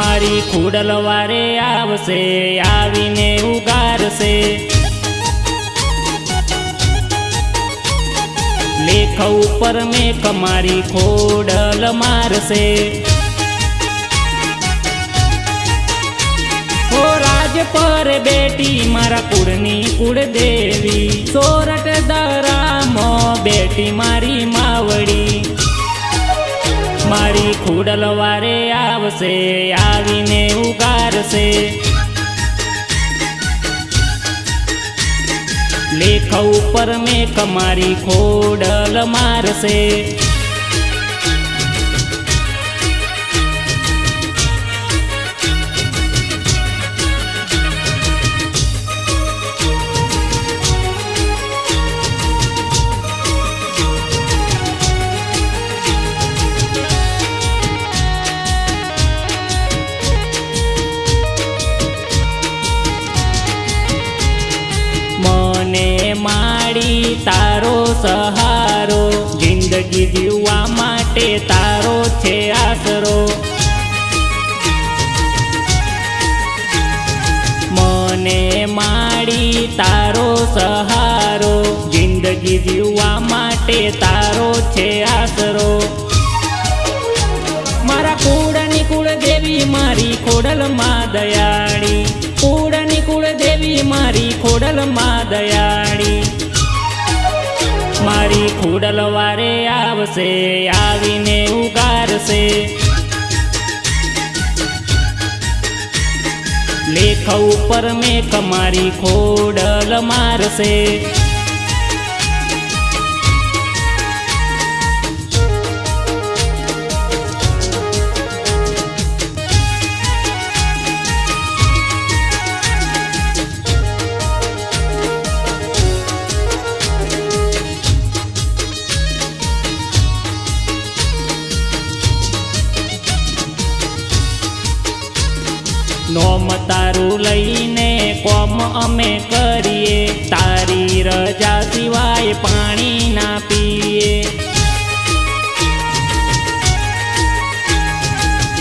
મારી ખુડલ વારે આવશે, આવીને ઉગારશે. લેખ ઉપર મેખ મારી ખોડલ મારશે. રાજ પર બેટી મારા કુળની કુળ દેવી સોરઠ મારી ખુડલ વારે આવશે આવીને ઉગારશે. લેખ ઉપર મેં મારી ખોડલ મારશે. સહારો. જિંદગી જીવવા માટે તારો છે આસરો મને માડી તારો સહારો. જિંદગી જીવવા માટે તારો છે આસરો મારા કુળની કુળ દેવી મારી ખોડલ માં દયાળી કુળની કુળ દેવી મારી ખોડલ માં દયાળી ખોડલ આવશે આવીને ઉગારશે. લેખ ઉપર મેં મારી ખોડલ મારશે. નોમ તારું લઈને કોમ અમે કરીએ. તારી રજા સિવાય પાણી ના પીએ.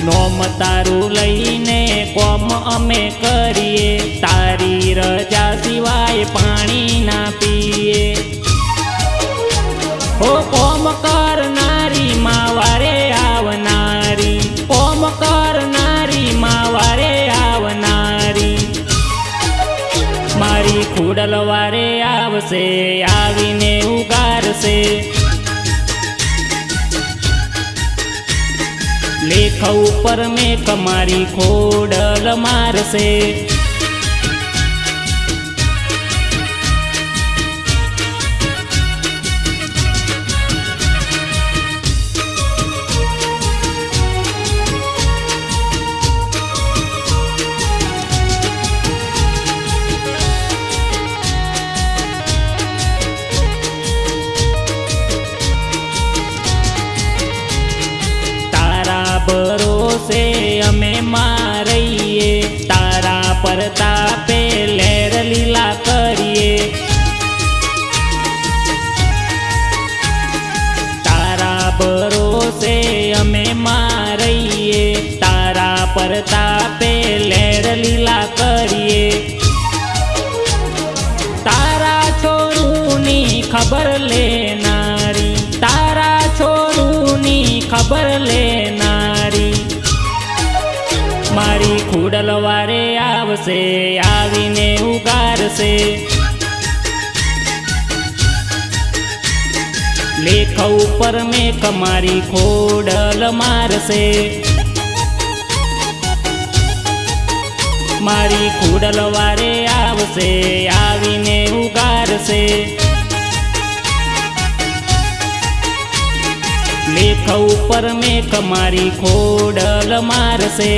નોમ તારું લઈને કોમ અમે કરીએ. તારી રજા સિવાય પાણી ના પીએ. ઉગારશે લેખ ઉપર મેં કમારી ખોડલ મારશે ભરોસે અમે મારઈએ તારા પર તાપે લહેર લીલા કરીએ. તારા છોરુની ખબર લેનારી. તારા છોરુની ખબર લેનારી. મારી ખુડલવારે આવશે, આવીને ઉગારશે. લેખ ઉપર મેં કમારી ખોડલ મારશે. મારી ખોડલ વારે આવશે, આવીને ઉગારશે. લેખ ઉપર મેં કમારી ખોડલ મારશે.